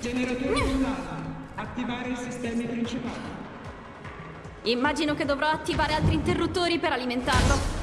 Generatore Solana, attivare i sistemi principali. Immagino che dovrò attivare altri interruttori per alimentarlo.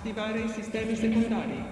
Attivare i sistemi secondari.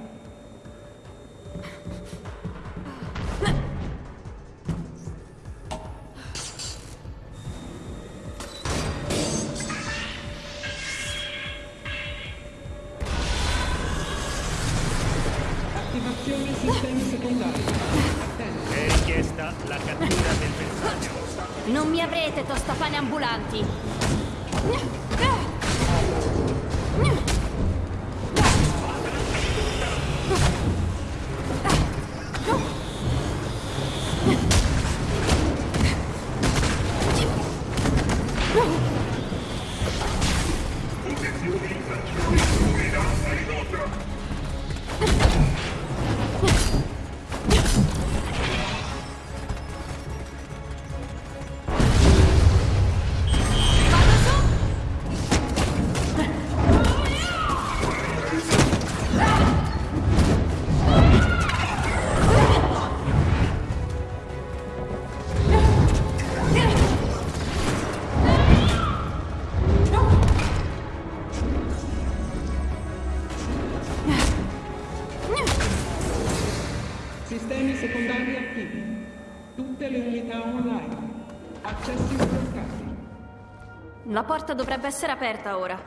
Porta dovrebbe essere aperta ora.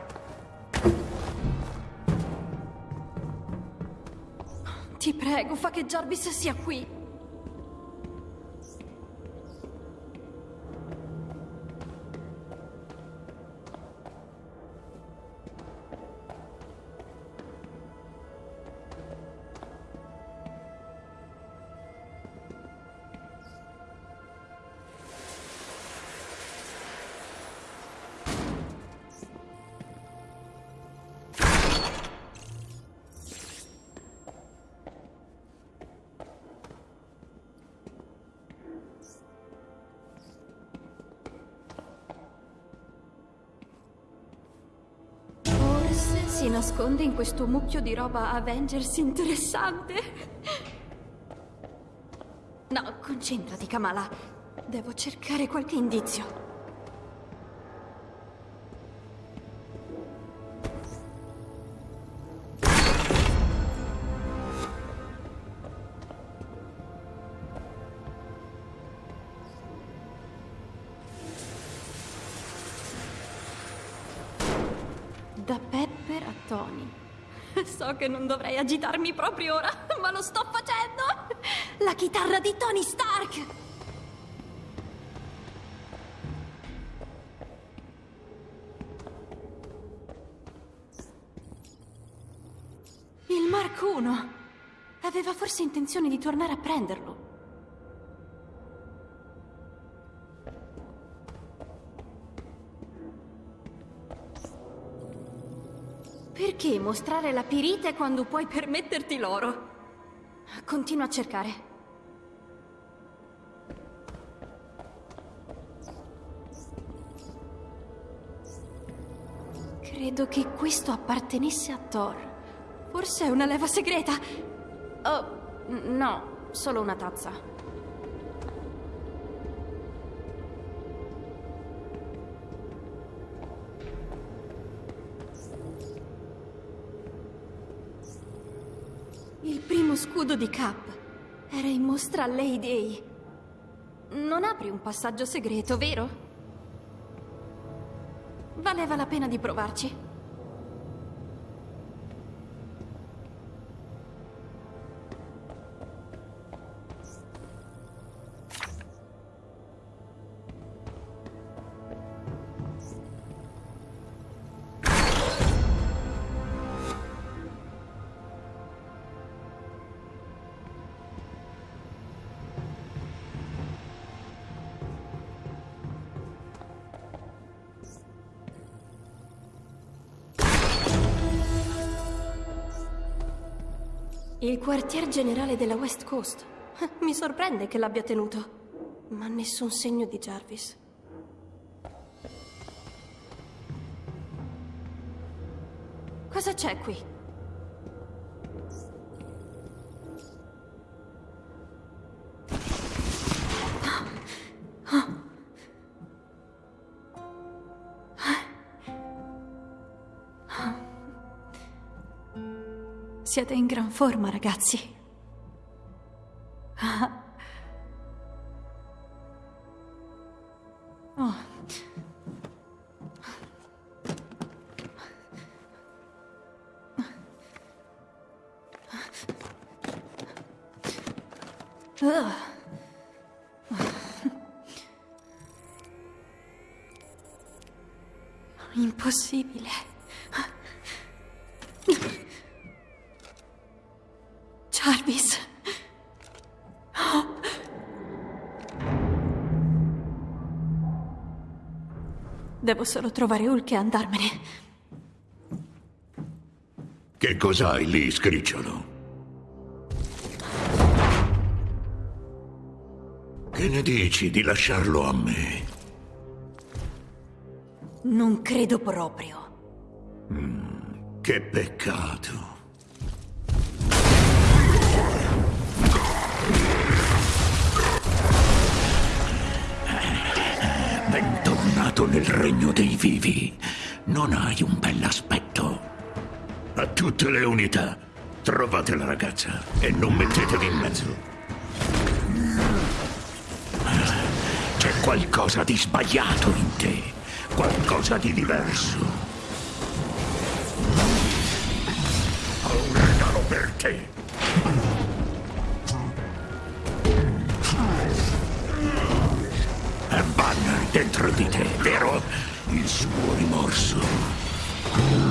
Ti prego, fa che Jarvis sia qui. Nasconde in questo mucchio di roba Avengers interessante. No, concentrati, Kamala. Devo cercare qualche indizio. Che non dovrei agitarmi proprio ora, ma lo sto facendo! La chitarra di Tony Stark! Il Mark 1! Aveva forse intenzione di tornare a prenderlo. Mostrare la pirite quando puoi permetterti l'oro? Continua a cercare. Credo che questo appartenesse a Thor. Forse è una leva segreta. Oh, no, solo una tazza. Scudo di Cap. Era in mostra all'Heyday. Non apri un passaggio segreto, vero? Valeva la pena di provarci. Il quartier generale della West Coast. Mi sorprende che l'abbia tenuto. Ma nessun segno di Jarvis. Cosa c'è qui? Siete in gran forma, ragazzi. Devo solo trovare Hulk e andarmene. Che cos'hai lì, scricciolo? Che ne dici di lasciarlo a me? Non credo proprio. Che peccato. Bentornato nel regno dei vivi. Non hai un bell'aspetto. A tutte le unità, trovate la ragazza e non mettetevi in mezzo. C'è qualcosa di sbagliato in te, qualcosa di diverso. Ho un regalo per te. Dentro di te, vero? Il suo rimorso.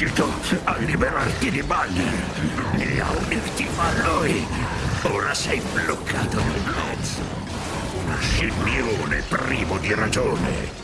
Riuscito a liberarti di Balder e a unirti a lui. Ora sei bloccato nel mezzo. Una scimmione privo di ragione.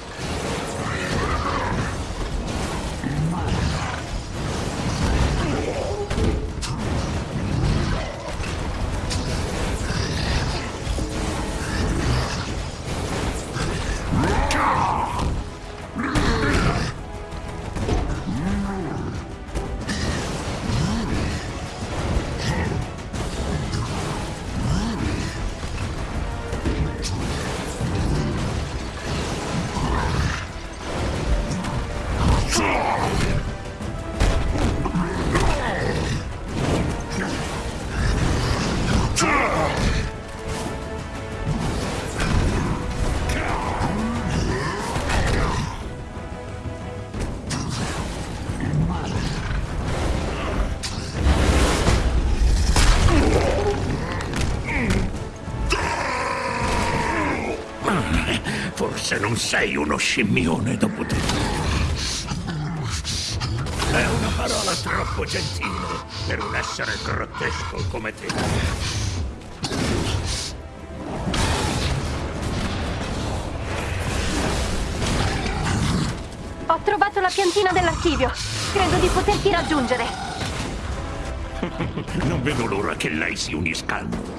Non sei uno scimmione dopo tutto. È una parola troppo gentile per un essere grottesco come te. Ho trovato la piantina dell'archivio. Credo di poterti raggiungere. Non vedo l'ora che lei si unisca a noi.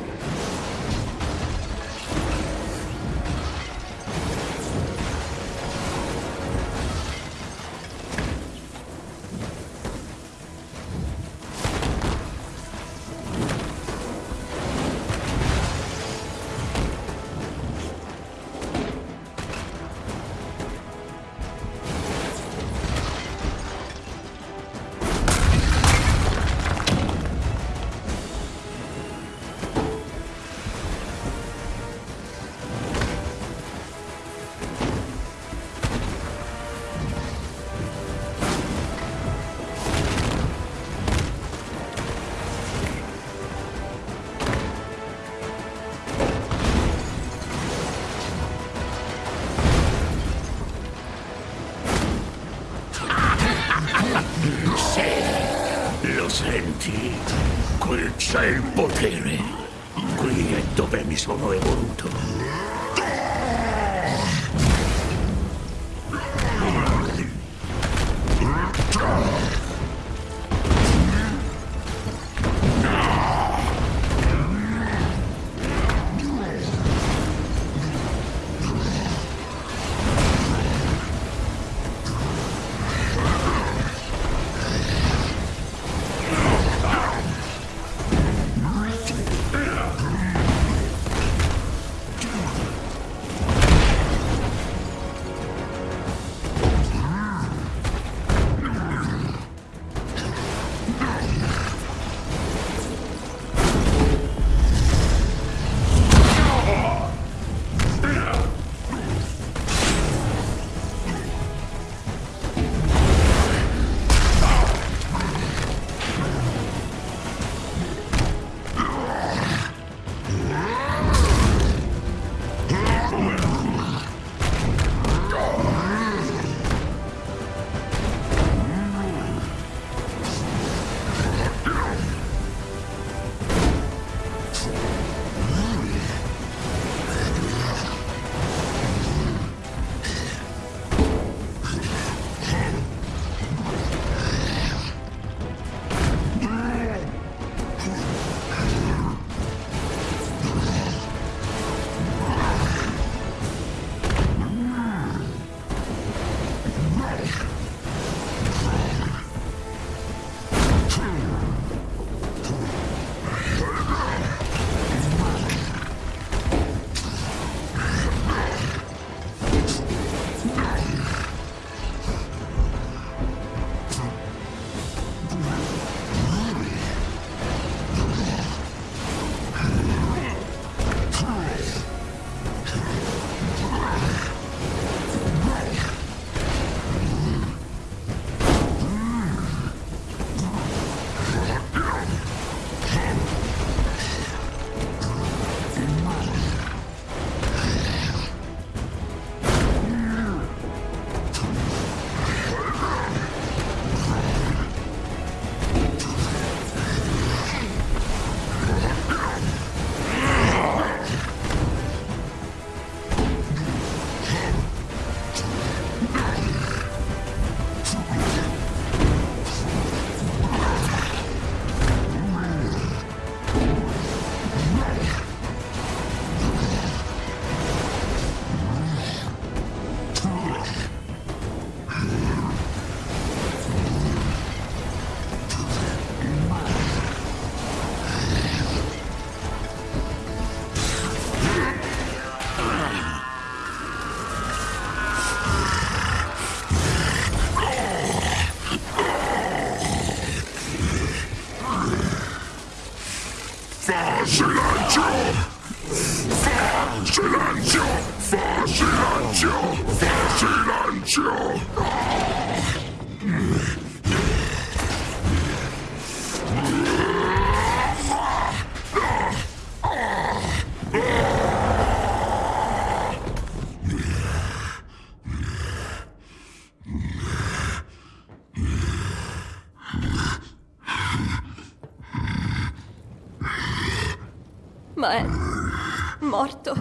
Morto.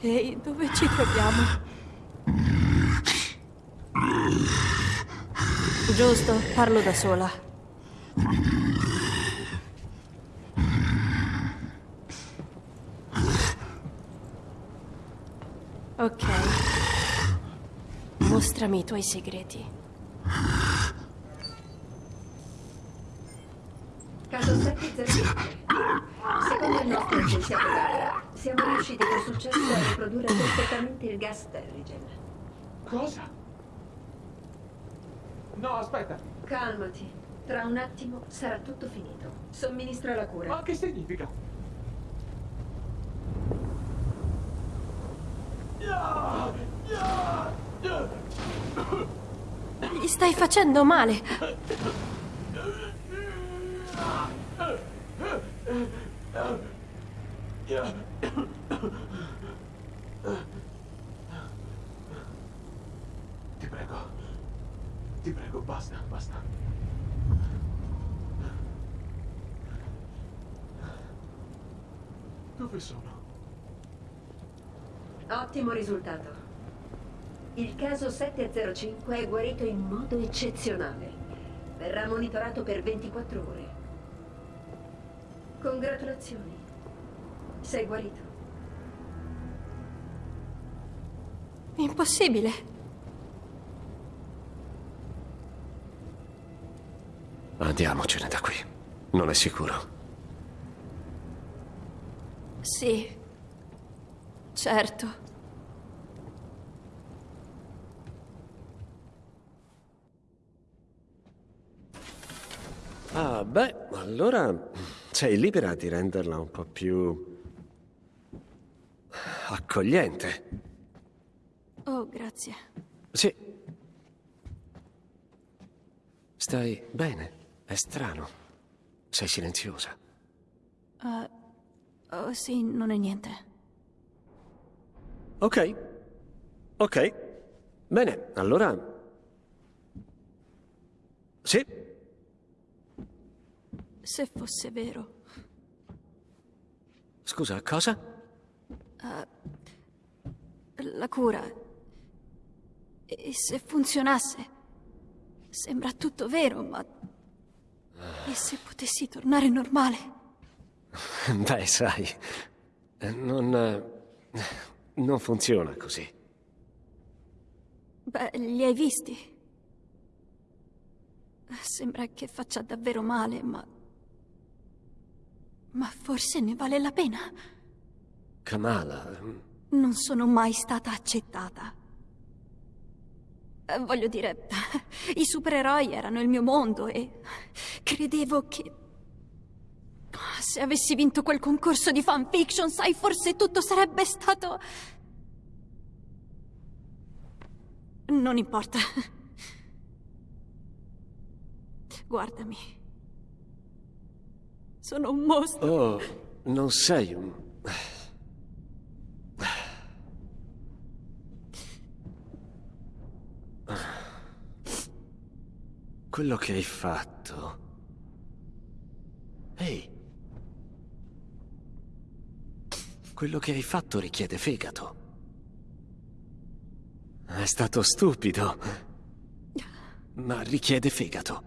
Ehi, dove ci troviamo? Giusto, parlo da sola. Ok. Mostrami i tuoi segreti. Perfettamente il gas Terrigen. Cosa? No, aspetta. Calmati. Tra un attimo sarà tutto finito. Somministra la cura. Ma che significa? Gli stai facendo male. Ti prego. Ti prego, basta, basta. Dove sono? Ottimo risultato. Il caso 705 è guarito in modo eccezionale. Verrà monitorato per 24 ore. Congratulazioni. Sei guarito. Impossibile. Andiamocene da qui. Non è sicuro. Sì. Certo. Ah, beh, allora sei libera di renderla un po' più accogliente. Oh, grazie. Sì. Stai bene? È strano. Sei silenziosa. Oh, sì, non è niente. Ok. Ok. Bene, allora... Sì, Se fosse vero. scusa, cosa? La cura. E se funzionasse. Sembra tutto vero, ma. E se potessi tornare normale? Beh, sai, non... non funziona così. Beh, li hai visti? Sembra che faccia davvero male, ma. Ma forse ne vale la pena. Kamala, Non sono mai stata accettata. Eh, Voglio dire, i supereroi erano il mio mondo e credevo che se avessi vinto quel concorso di fanfiction, sai, forse tutto sarebbe stato... Non importa. Guardami. Sono un mostro. Oh, non sei un... Quello che hai fatto... Ehi. Quello che hai fatto richiede fegato. È stato stupido. Ma richiede fegato.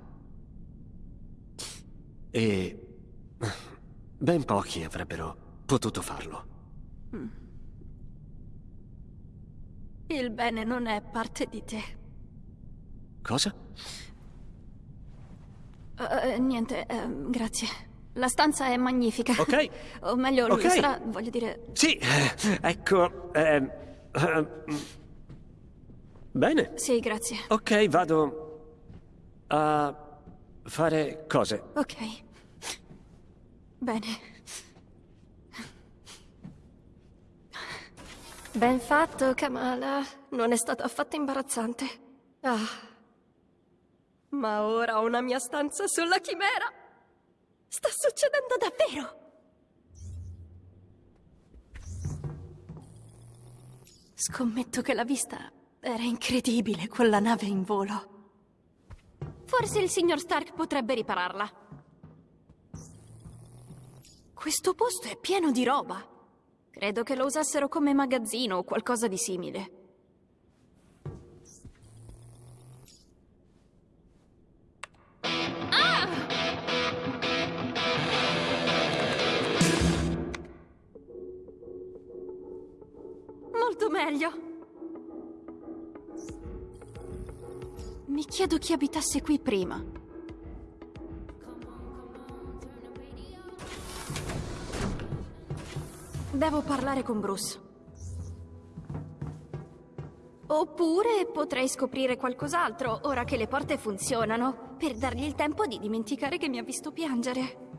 E... Ben pochi avrebbero potuto farlo. Il bene non è parte di te. Cosa? Eh, niente, ehm, grazie. La stanza è magnifica. Ok. O meglio, Ok. lo sarà, voglio dire... Sì, eh, ecco... ehm, ehm, bene. Sì, grazie. Ok, vado a fare cose. Ok. Bene. Ben fatto, Kamala. Non è stato affatto imbarazzante. Ah. Ma ora ho una mia stanza sulla chimera. Sta succedendo davvero. Scommetto che la vista era incredibile, quella nave in volo. Forse il signor Stark potrebbe ripararla. Questo posto è pieno di roba. Credo che lo usassero come magazzino o qualcosa di simile. Molto meglio. Mi chiedo chi abitasse qui prima. Devo parlare con Bruce. Oppure potrei scoprire qualcos'altro, ora che le porte funzionano, per dargli il tempo di dimenticare che mi ha visto piangere.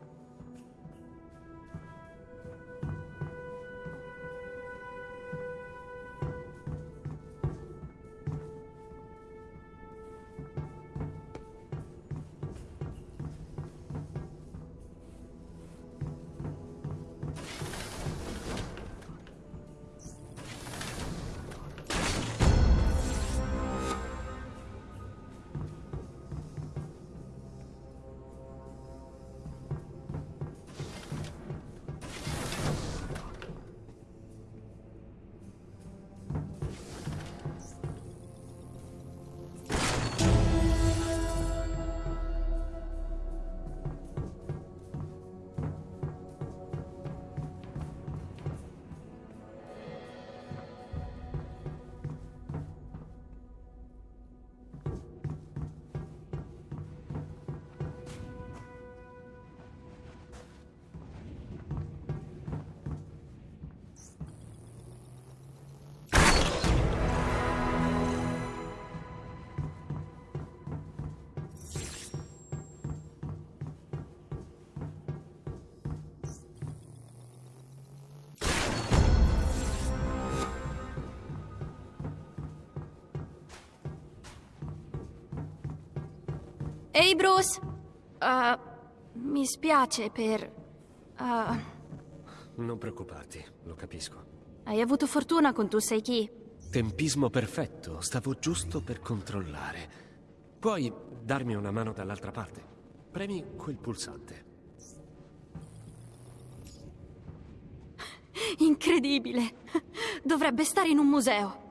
Ehi Bruce! Uh, mi spiace per... uh, Non preoccuparti, lo capisco. hai avuto fortuna con tu sai chi? Tempismo perfetto, stavo giusto per controllare. Puoi darmi una mano dall'altra parte? Premi quel pulsante. Incredibile! Dovrebbe stare in un museo.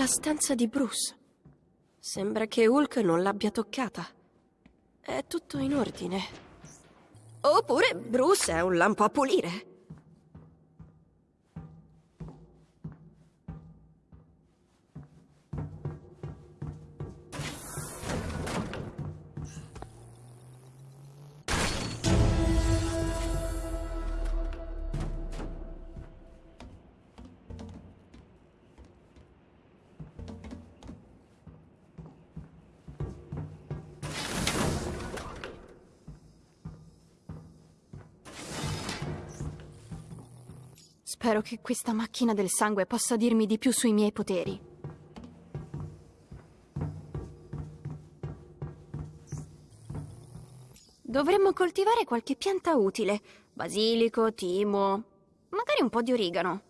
La stanza di Bruce. Sembra che Hulk non l'abbia toccata. È tutto in ordine. Oppure Bruce è un lampo a pulire. Spero che questa macchina del sangue possa dirmi di più sui miei poteri. Dovremmo coltivare qualche pianta utile. Basilico, timo, magari un po' di origano.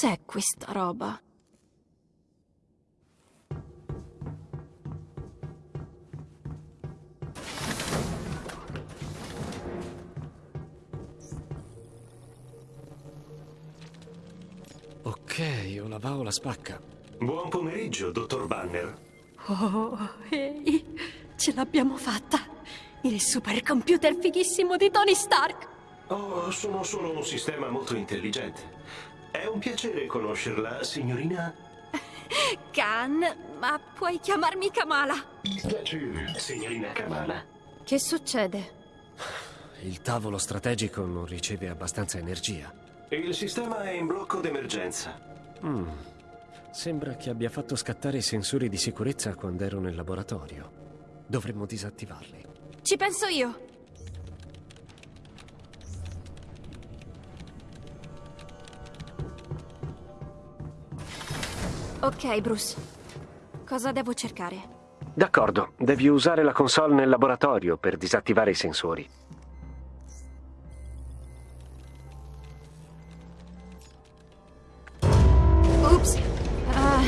Cos'è questa roba? Ok, una paola spacca. Buon pomeriggio, dottor Banner. Oh, ehi, ce l'abbiamo fatta! Il supercomputer fighissimo di Tony Stark! Oh, sono solo un sistema molto intelligente. È un piacere conoscerla, signorina. Khan, ma puoi chiamarmi Kamala? Piacere, signorina Kamala. Che succede? Il tavolo strategico non riceve abbastanza energia. Il sistema è in blocco d'emergenza. Mm. Sembra che abbia fatto scattare i sensori di sicurezza quando ero nel laboratorio. Dovremmo disattivarli. Ci penso io. Ok, Bruce. Cosa devo cercare? D'accordo, devi usare la console nel laboratorio per disattivare i sensori. Ops. Ah,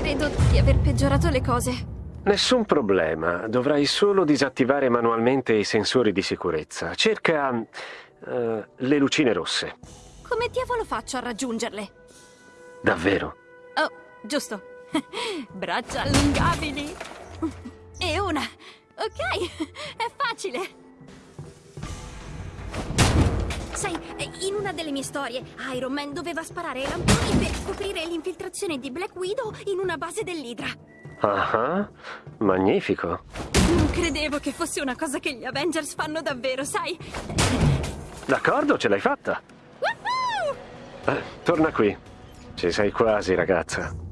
credo di aver peggiorato le cose. Nessun problema, dovrai solo disattivare manualmente i sensori di sicurezza. Cerca eh, le lucine rosse. Come diavolo faccio a raggiungerle? Davvero? Oh, giusto. Braccia allungabili. E una. Ok, è facile. Sai, in una delle mie storie, Iron Man doveva sparare ai lamponi per scoprire l'infiltrazione di Black Widow in una base dell'Idra. Ah, magnifico. Non credevo che fosse una cosa che gli Avengers fanno davvero, sai? D'accordo, ce l'hai fatta. Eh, torna qui. Ci sei quasi, ragazza.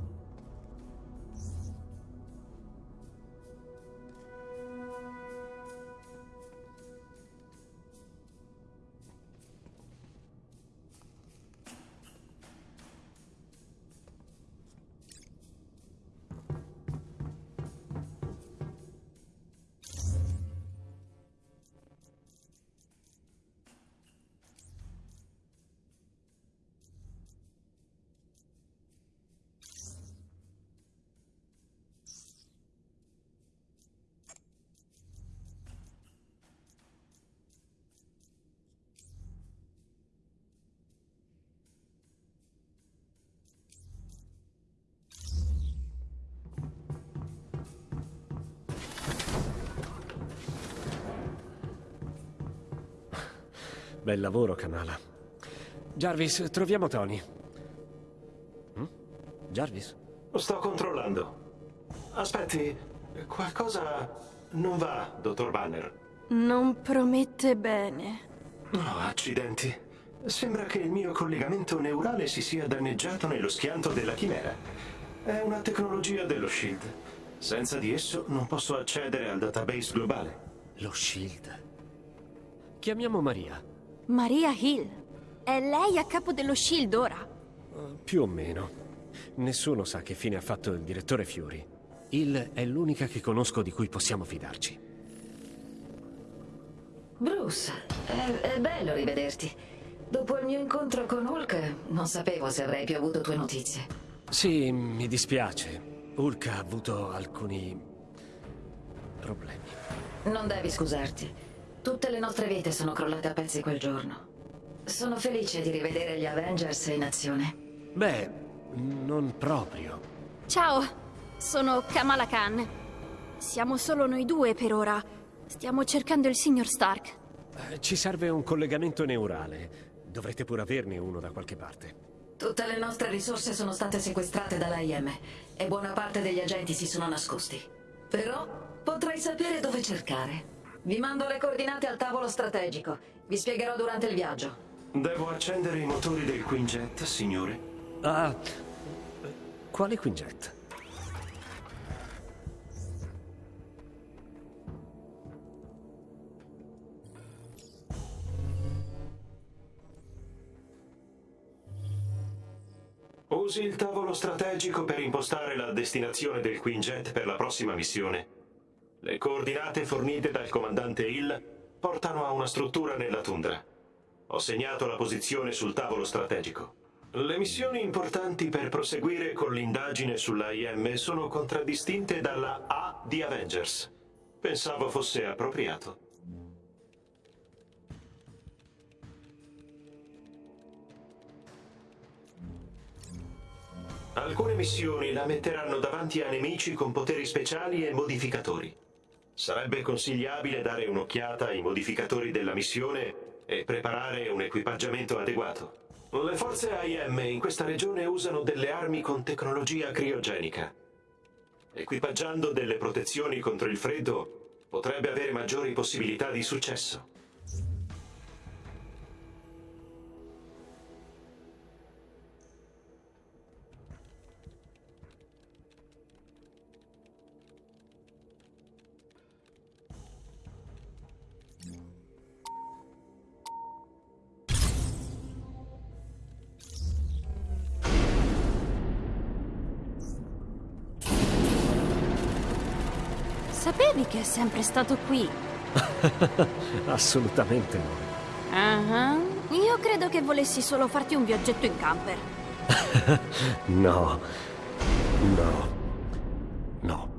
Bel lavoro, Kamala. Jarvis, troviamo Tony. Hm? Jarvis? Sto controllando. Aspetti, qualcosa non va, dottor Banner. Non promette bene. No, accidenti. Sembra che il mio collegamento neurale si sia danneggiato nello schianto della chimera. È una tecnologia dello SHIELD. Senza di esso non posso accedere al database globale. Lo Shield. Chiamiamo Maria. Maria Hill. È lei a capo dello Shield ora. Uh, più o meno. Nessuno sa che fine ha fatto il direttore Fury. Hill è l'unica che conosco di cui possiamo fidarci. Bruce, è, è bello rivederti. Dopo il mio incontro con Hulk, non sapevo se avrei più avuto tue notizie. Sì, mi dispiace. Hulk ha avuto alcuni... problemi. Non devi scusarti. Tutte le nostre vite sono crollate a pezzi quel giorno. Sono felice di rivedere gli Avengers in azione. Beh, non proprio. Ciao, sono Kamala Khan. Siamo solo noi due per ora. Stiamo cercando il signor Stark. Eh, Ci serve un collegamento neurale. Dovrete pure averne uno da qualche parte. Tutte le nostre risorse sono state sequestrate dall'AIM e buona parte degli agenti si sono nascosti. Però potrai sapere dove cercare. Vi mando le coordinate al tavolo strategico. Vi spiegherò durante il viaggio. Devo accendere i motori del Quinjet, signore? Ah, quale Quinjet? Usi il tavolo strategico per impostare la destinazione del Quinjet per la prossima missione. Le coordinate fornite dal comandante Hill portano a una struttura nella tundra. Ho segnato la posizione sul tavolo strategico. Le missioni importanti per proseguire con l'indagine sull'AIM sono contraddistinte dalla A di Avengers. Pensavo fosse appropriato. Alcune missioni la metteranno davanti a nemici con poteri speciali e modificatori. Sarebbe consigliabile dare un'occhiata ai modificatori della missione e preparare un equipaggiamento adeguato. Le forze AIM in questa regione usano delle armi con tecnologia criogenica. Equipaggiando delle protezioni contro il freddo potrebbe avere maggiori possibilità di successo. È sempre stato qui? Assolutamente no. Ah, Io credo che volessi solo farti un viaggetto in camper. No. No. No.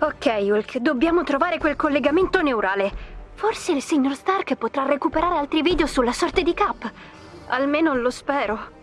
Ok, Hulk, dobbiamo trovare quel collegamento neurale. Forse il signor Stark potrà recuperare altri video sulla sorte di Cap. Almeno lo spero.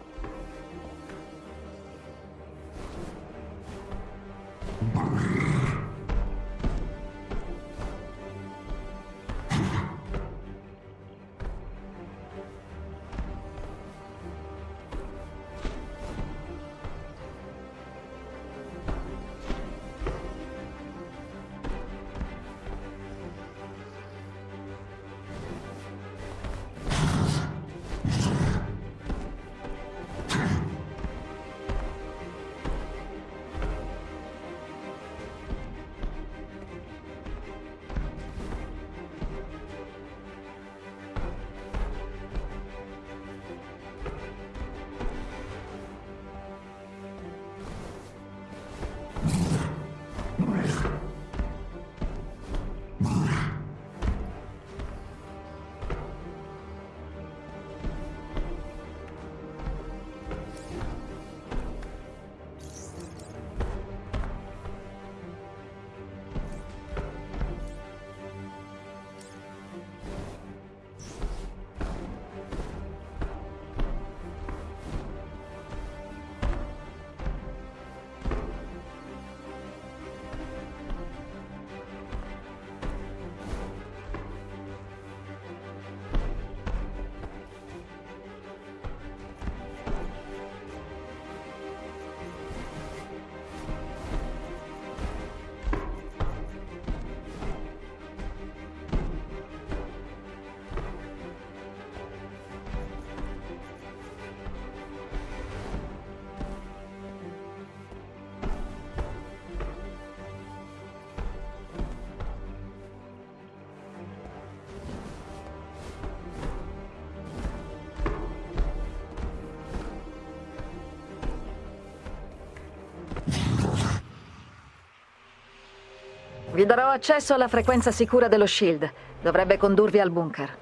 Vi darò accesso alla frequenza sicura dello Shield. Dovrebbe condurvi al bunker.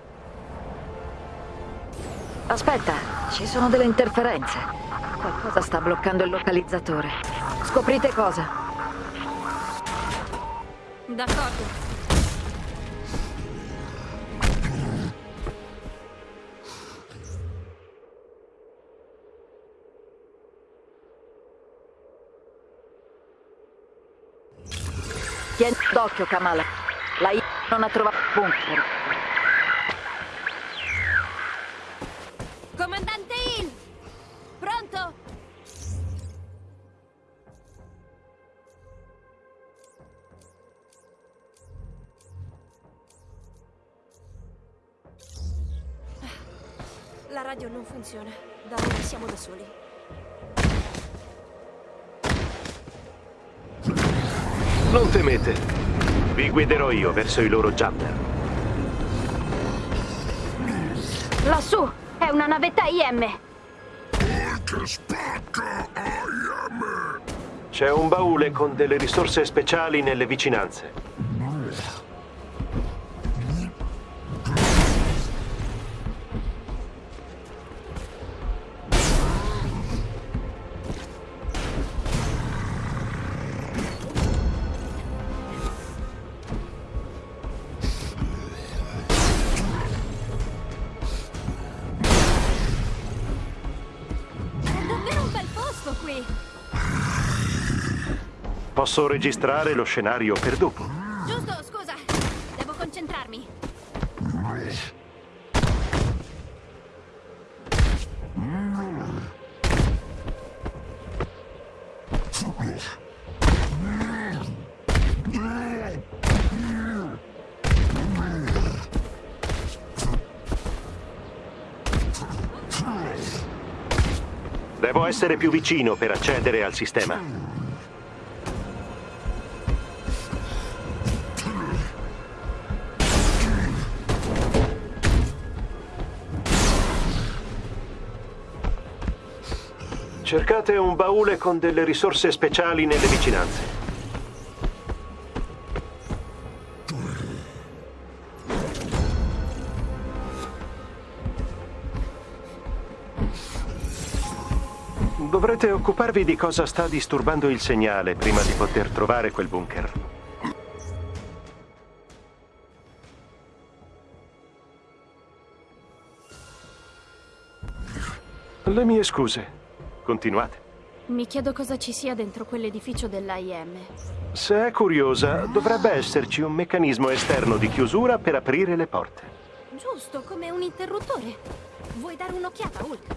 Aspetta, ci sono delle interferenze. Qualcosa sta bloccando il localizzatore. Scoprite cosa. D'accordo. Tieni d'occhio, Kamala. La I non ha trovato bunker. Comandante Hill! Pronto? La radio non funziona. Da ora siamo da soli. Non temete. Vi guiderò io verso i loro jumper. Lassù! È una navetta IM! C'è un baule con delle risorse speciali nelle vicinanze. Posso registrare lo scenario per dopo. Giusto, scusa. Devo concentrarmi. Devo essere più vicino per accedere al sistema. Cercate un baule con delle risorse speciali nelle vicinanze. Dovrete occuparvi di cosa sta disturbando il segnale prima di poter trovare quel bunker. Le mie scuse. Continuate. Mi chiedo cosa ci sia dentro quell'edificio dell'AIM. Se è curiosa, dovrebbe esserci un meccanismo esterno di chiusura per aprire le porte. Giusto, come un interruttore. Vuoi dare un'occhiata, Hulk?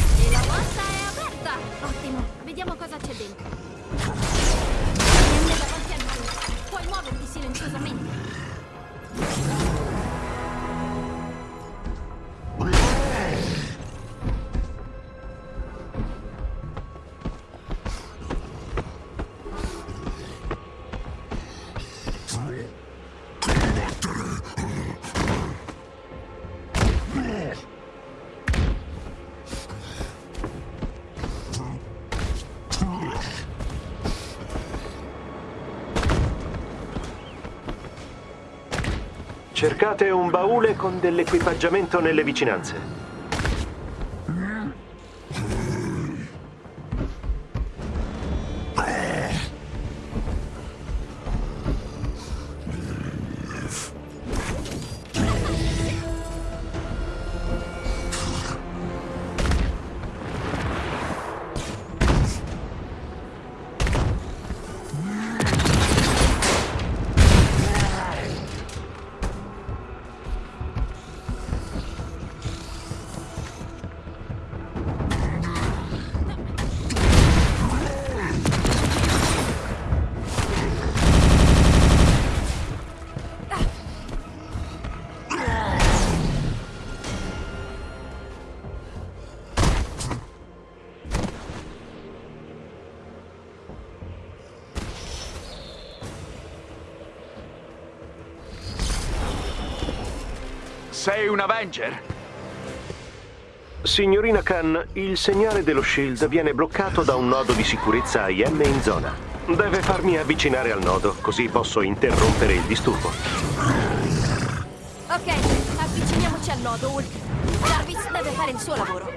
E la porta è aperta! Ottimo, vediamo cosa c'è dentro. Muoverti silenziosamente. Cercate un baule con dell'equipaggiamento nelle vicinanze. Sei un Avenger? Signorina Khan, il segnale dello Shield viene bloccato da un nodo di sicurezza IM in zona. Deve farmi avvicinare al nodo, così posso interrompere il disturbo. Ok, avviciniamoci al nodo, Hulk. Jarvis deve fare il suo lavoro.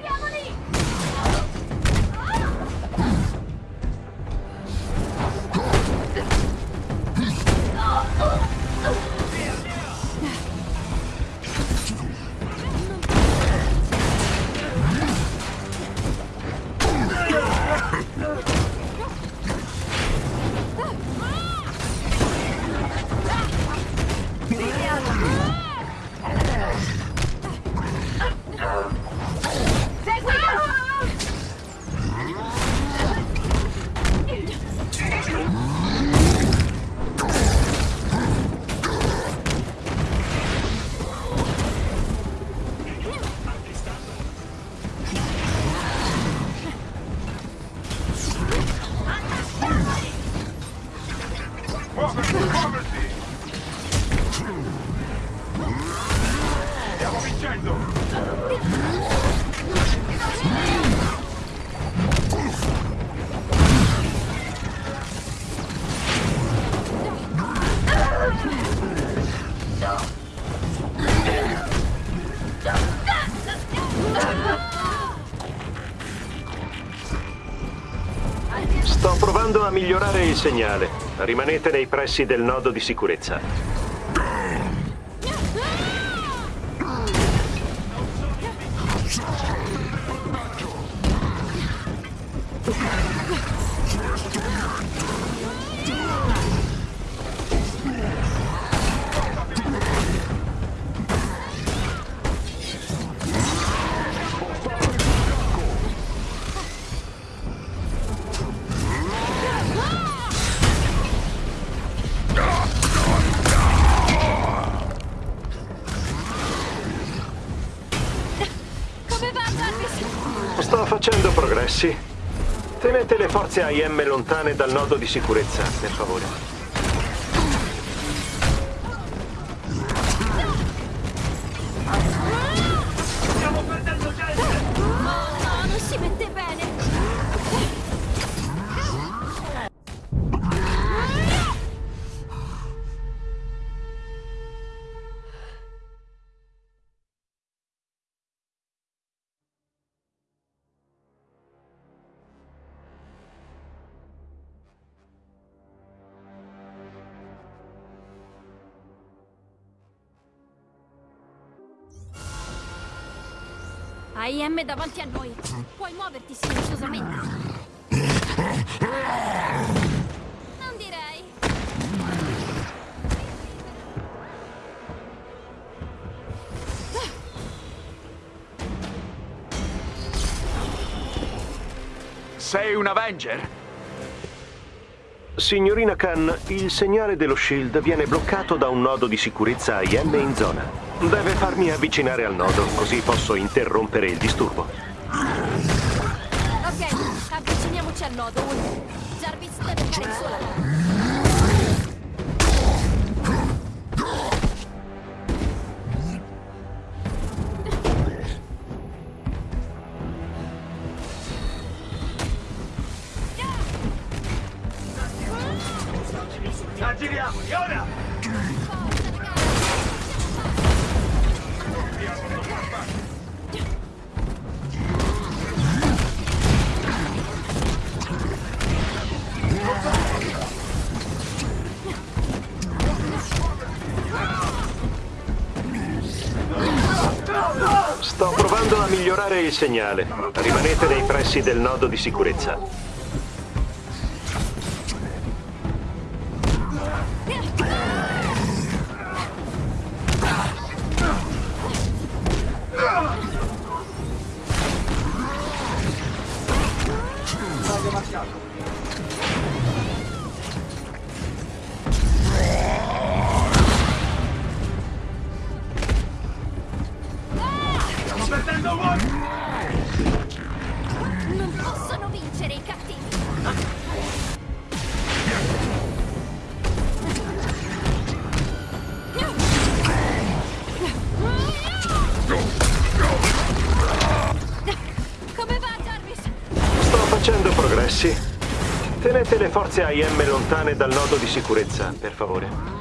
Migliorare il segnale. Rimanete nei pressi del nodo di sicurezza. Progressi. Tenete le forze IM lontane dal nodo di sicurezza, per favore. AIM davanti a noi. Puoi muoverti silenziosamente. Non direi. Sei un Avenger? Signorina Khan, il segnale dello Shield viene bloccato da un nodo di sicurezza IM in zona. Deve farmi avvicinare al nodo, così posso interrompere il disturbo. Ok, avviciniamoci al nodo. Jarvis deve fare il suo lavoro. Il segnale. Rimanete nei pressi del nodo di sicurezza. Tenete le forze IM lontane dal nodo di sicurezza, per favore.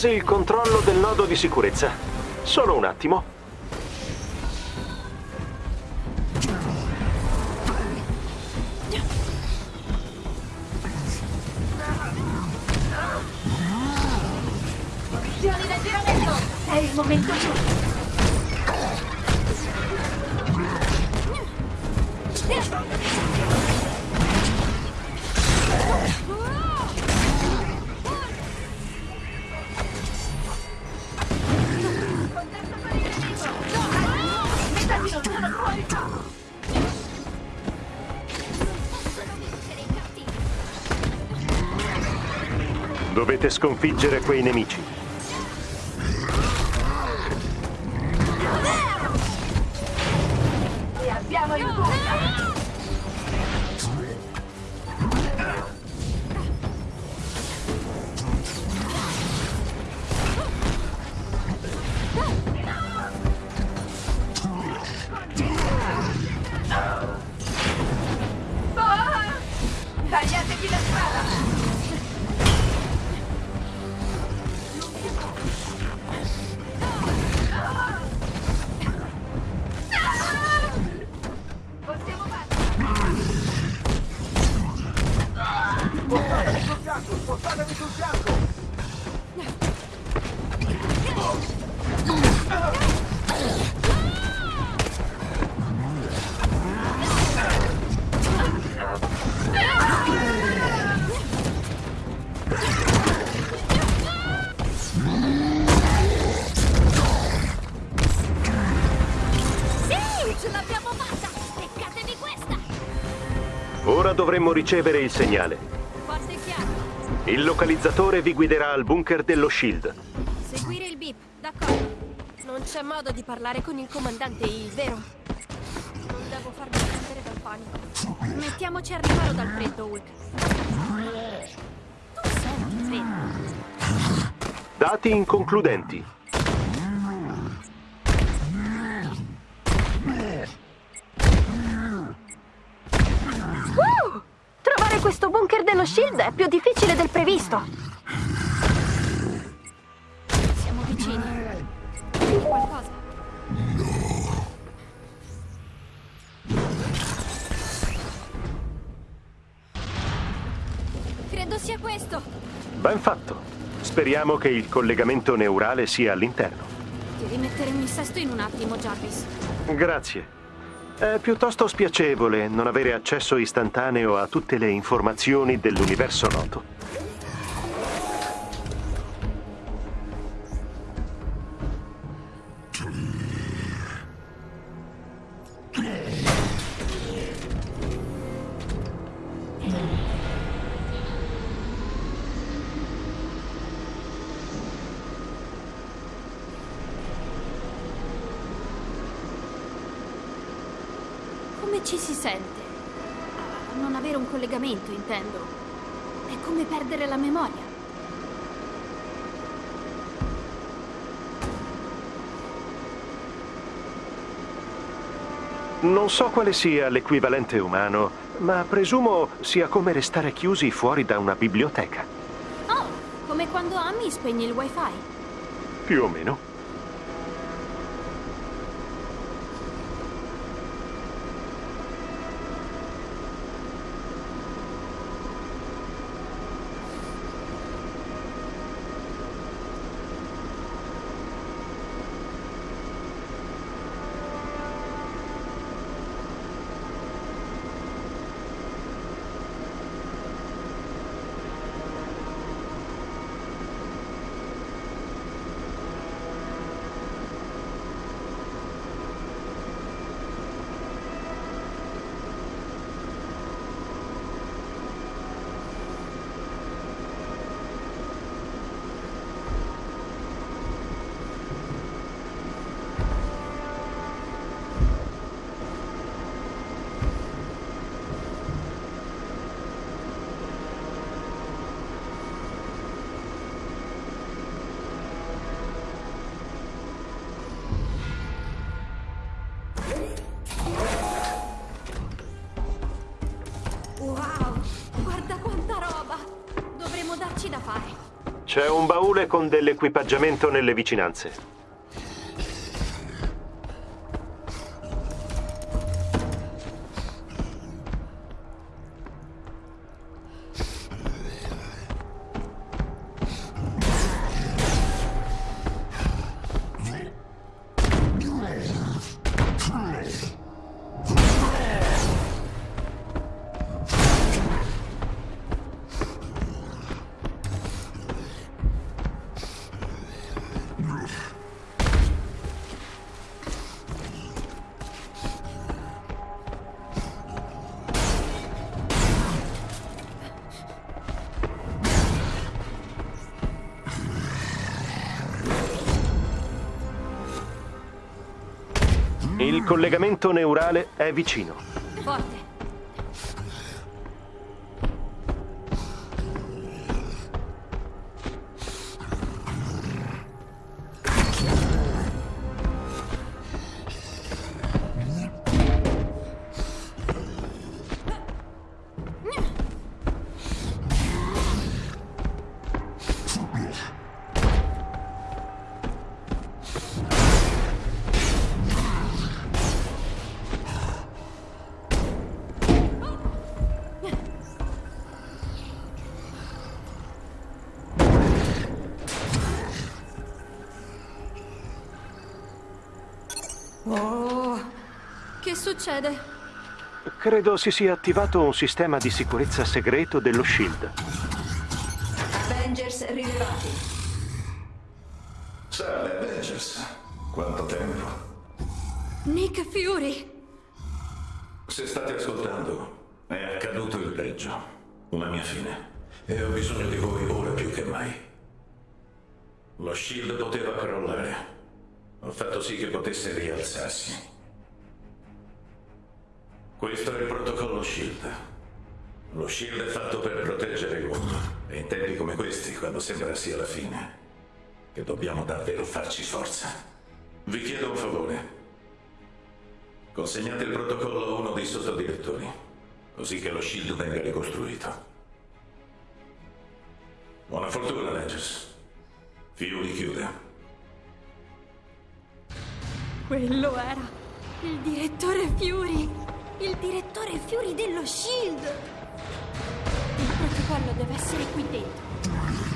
Quasi il controllo del nodo di sicurezza. Solo un attimo. Visioni del giramento. È il momento giusto. Mettati lontano fuori. Dovete sconfiggere quei nemici. Dovremmo ricevere il segnale. Il localizzatore vi guiderà al bunker dello Shield. Seguire il beep, d'accordo. Non c'è modo di parlare con il comandante Hill, vero? Non devo farmi prendere dal panico. Mettiamoci al riparo dal freddo, Hulk. Tu senti freddo? Dati inconcludenti. Dello Shield è più difficile del previsto. Siamo vicini. Qualcosa. Credo sia questo. Ben fatto. Speriamo che il collegamento neurale sia all'interno. Ti rimetteremo in sesto in un attimo, Jarvis. Grazie. È piuttosto spiacevole non avere accesso istantaneo a tutte le informazioni dell'universo noto. Collegamento, intendo. È come perdere la memoria. Non so quale sia l'equivalente umano, ma presumo sia come restare chiusi fuori da una biblioteca. Oh, come quando Amy spegne il wifi. Più o meno. C'è un baule con dell'equipaggiamento nelle vicinanze. Collegamento neurale è vicino. Succede? Credo si sia attivato un sistema di sicurezza segreto dello Shield. Avengers rilevati. Salve, Avengers. Quanto tempo? Nick Fury! Se state ascoltando, è accaduto il peggio. Una mia fine. E ho bisogno di voi ora più che mai. Lo shield poteva crollare. Ho fatto sì che potesse rialzarsi. Questo è il protocollo shield. Lo shield è fatto per proteggere mondo. E in tempi come questi, quando sembra sia la fine, che dobbiamo davvero farci forza. Vi chiedo un favore. Consegnate il protocollo a uno dei sottodirettori, così che lo shield venga ricostruito. Buona fortuna, Legis. Fury chiude. Quello era il direttore Fury! Il direttore Fury dello Shield! Il protocollo deve essere qui dentro.